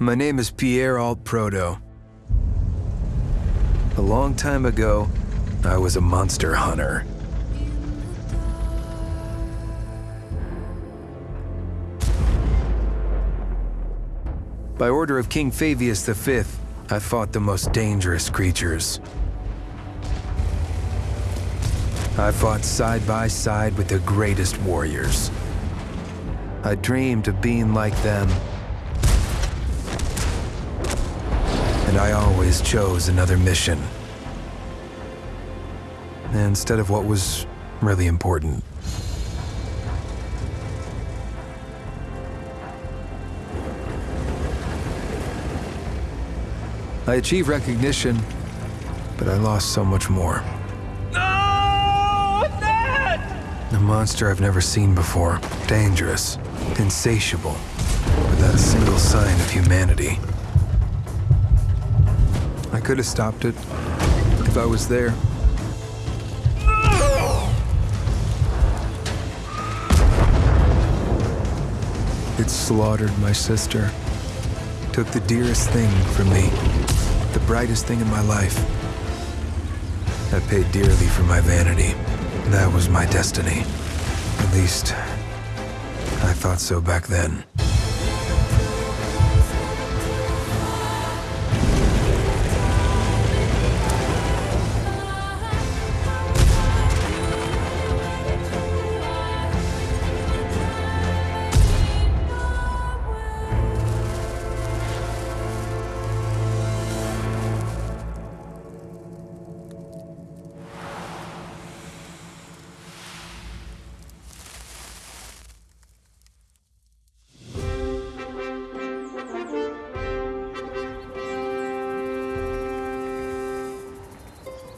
My name is Pierre Alt Proto. A long time ago, I was a monster hunter. By order of King Fabius V, I fought the most dangerous creatures. I fought side by side with the greatest warriors. I dreamed of being like them. And I always chose another mission. Instead of what was really important. I achieved recognition, but I lost so much more. No! Dad! A monster I've never seen before. Dangerous, insatiable, without a single sign of humanity. Could have stopped it if I was there. It slaughtered my sister. Took the dearest thing from me. The brightest thing in my life. I paid dearly for my vanity. That was my destiny. At least, I thought so back then.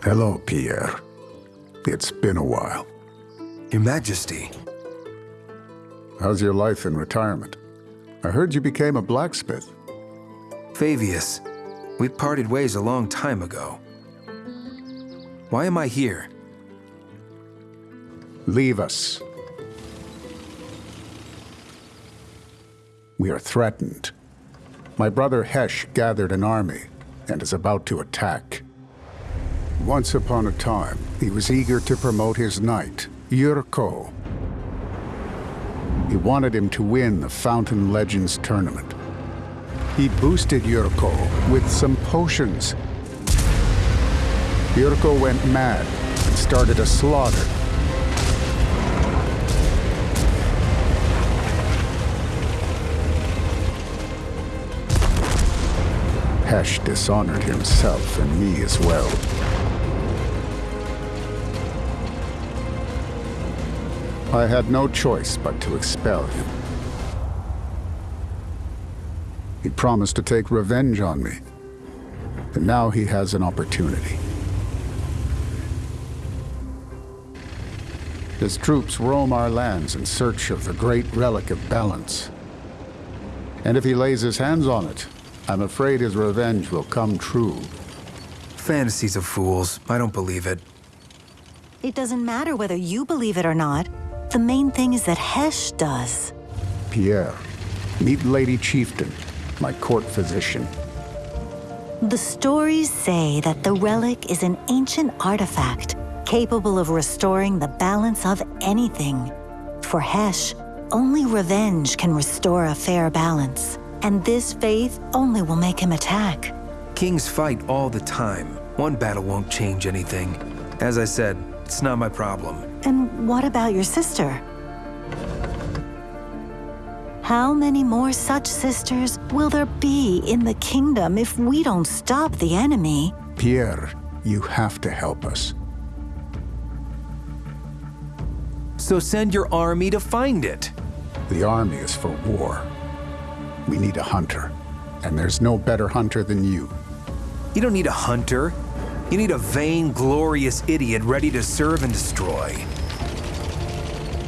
Hello, Pierre. It's been a while. Your Majesty, How's your life in retirement? I heard you became a blacksmith. Fabius, we parted ways a long time ago. Why am I here? Leave us. We are threatened. My brother Hesh gathered an army and is about to attack. Once upon a time, he was eager to promote his knight, Yurko. He wanted him to win the Fountain Legends tournament. He boosted Yurko with some potions. Yurko went mad and started a slaughter. Hesh dishonored himself and me as well. I had no choice but to expel him. He promised to take revenge on me, and now he has an opportunity. His troops roam our lands in search of the great relic of balance. And if he lays his hands on it, I'm afraid his revenge will come true. Fantasies of fools. I don't believe it. It doesn't matter whether you believe it or not. The main thing is that Hesh does. Pierre, meet Lady Chieftain, my court physician. The stories say that the relic is an ancient artifact capable of restoring the balance of anything. For Hesh, only revenge can restore a fair balance. And this faith only will make him attack. Kings fight all the time. One battle won't change anything. As I said, it's not my problem. And what about your sister? How many more such sisters will there be in the kingdom if we don't stop the enemy? Pierre, you have to help us. So send your army to find it. The army is for war. We need a hunter, and there's no better hunter than you. You don't need a hunter. You need a vain, glorious idiot ready to serve and destroy.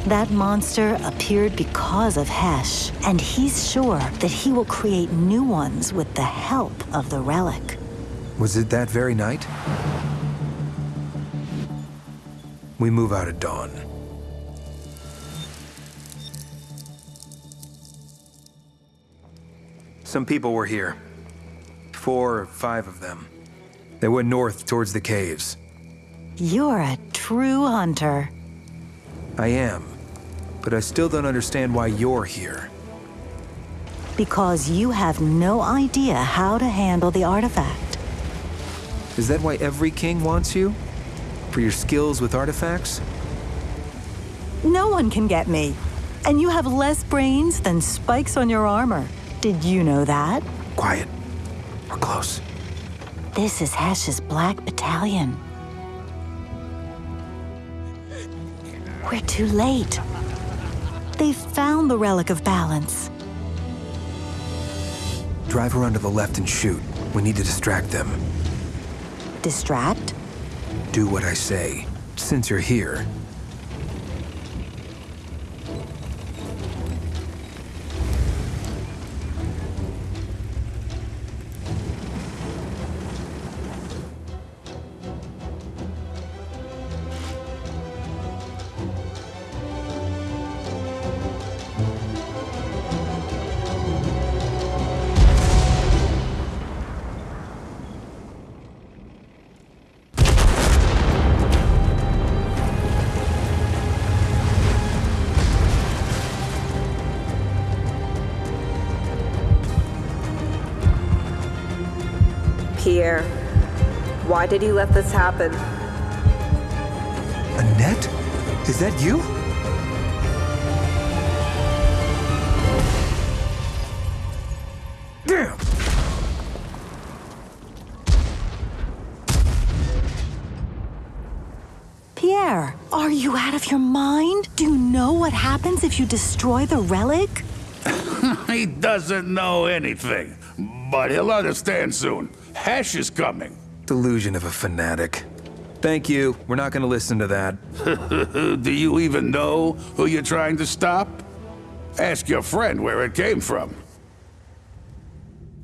That monster appeared because of Hesh, and he's sure that he will create new ones with the help of the relic. Was it that very night? We move out at dawn. Some people were here. Four or five of them. They went north towards the caves. You're a true hunter. I am. But I still don't understand why you're here. Because you have no idea how to handle the artifact. Is that why every king wants you? For your skills with artifacts? No one can get me. And you have less brains than spikes on your armor. Did you know that? Quiet. We're close. This is Hesh's Black Battalion. We're too late. They've found the Relic of Balance. Drive around to the left and shoot. We need to distract them. Distract? Do what I say. Since you're here, Pierre, why did you let this happen? Annette? Is that you? Damn! Pierre, are you out of your mind? Do you know what happens if you destroy the relic? He doesn't know anything, but he'll understand soon. Hesh is coming. Delusion of a fanatic. Thank you. We're not gonna listen to that. Do you even know who you're trying to stop? Ask your friend where it came from.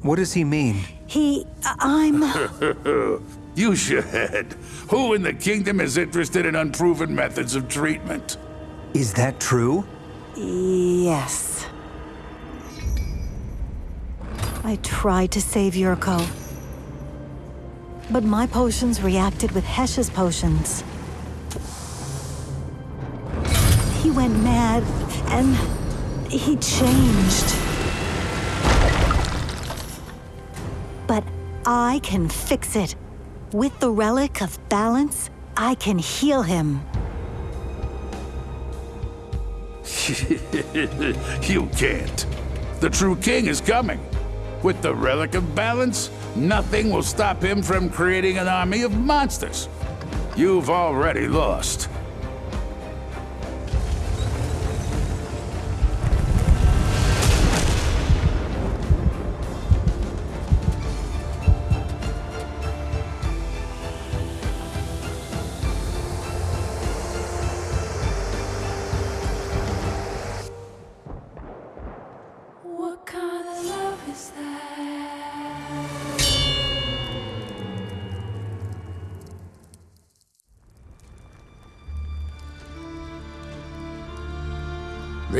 What does he mean? He. I'm. You should. Who in the kingdom is interested in unproven methods of treatment? Is that true? yes. I tried to save Yurko. But my potions reacted with Hesh's potions. He went mad, and he changed. But I can fix it. With the Relic of Balance, I can heal him. You can't. The true king is coming. With the Relic of Balance, nothing will stop him from creating an army of monsters. You've already lost.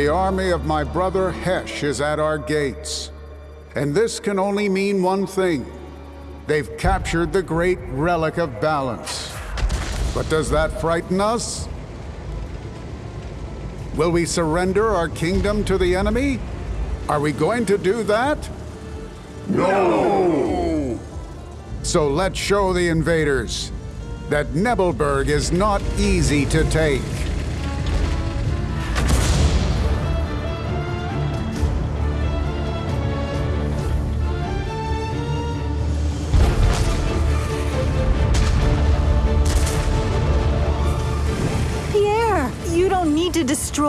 The army of my brother Hesh is at our gates. And this can only mean one thing. They've captured the great relic of balance. But does that frighten us? Will we surrender our kingdom to the enemy? Are we going to do that? No! So let's show the invaders that Nebelberg is not easy to take.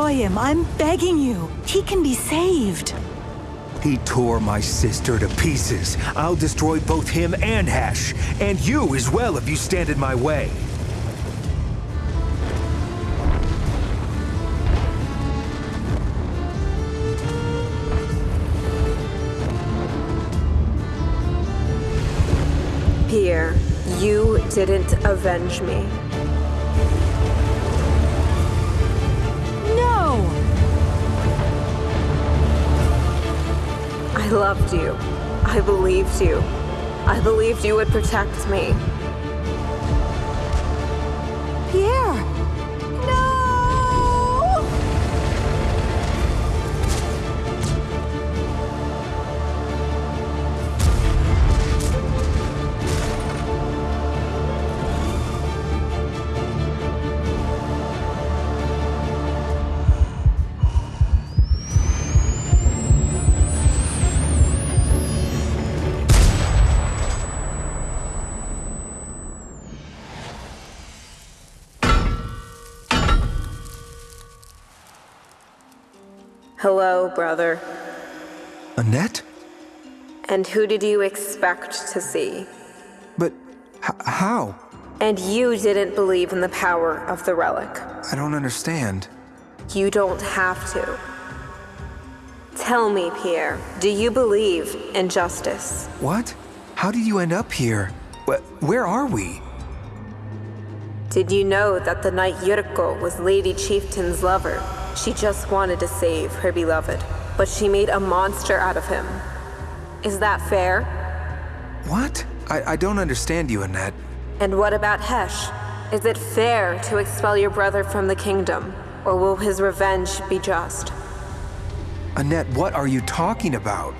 Destroy him. I'm begging you. He can be saved. He tore my sister to pieces. I'll destroy both him and Hesh. And you as well if you stand in my way. Pierre, you didn't avenge me. I loved you. I believed you. I believed you would protect me. Pierre! Hello, brother. Annette? And who did you expect to see? But how? And you didn't believe in the power of the relic. I don't understand. You don't have to. Tell me, Pierre, do you believe in justice? What? How did you end up here? Wh- where are we? Did you know that the knight Yurko was Lady Chieftain's lover? She just wanted to save her beloved, but she made a monster out of him. Is that fair? What? I, I don't understand you, Annette. And what about Hesh? Is it fair to expel your brother from the kingdom, or will his revenge be just? Annette, what are you talking about?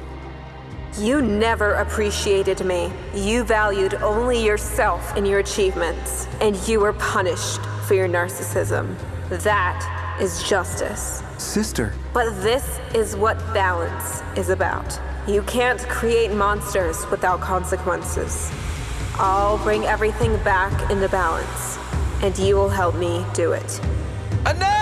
You never appreciated me. You valued only yourself and your achievements, and you were punished for your narcissism. That is justice. Sister, But this is what balance is about. You can't create monsters without consequences. I'll bring everything back into balance, and you will help me do it. Annette!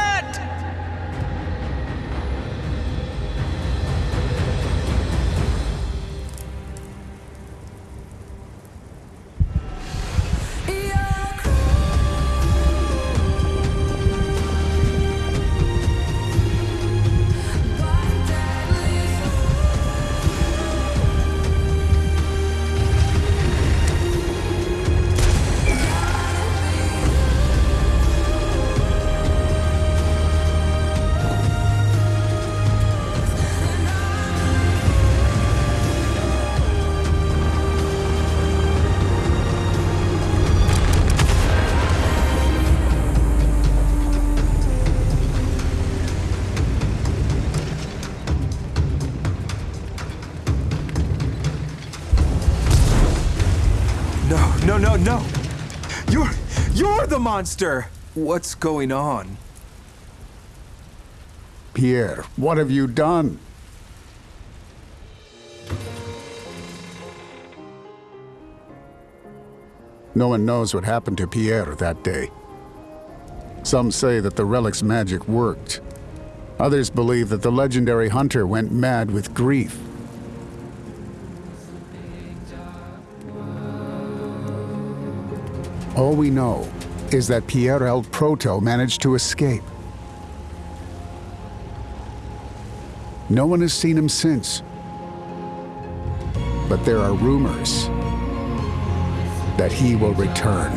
No, no! You're. You're the monster! What's going on? Pierre, what have you done? No one knows what happened to Pierre that day. Some say that the relic's magic worked. Others believe that the legendary hunter went mad with grief. All we know is that Pierre El Proto managed to escape. No one has seen him since. But there are rumors that he will return.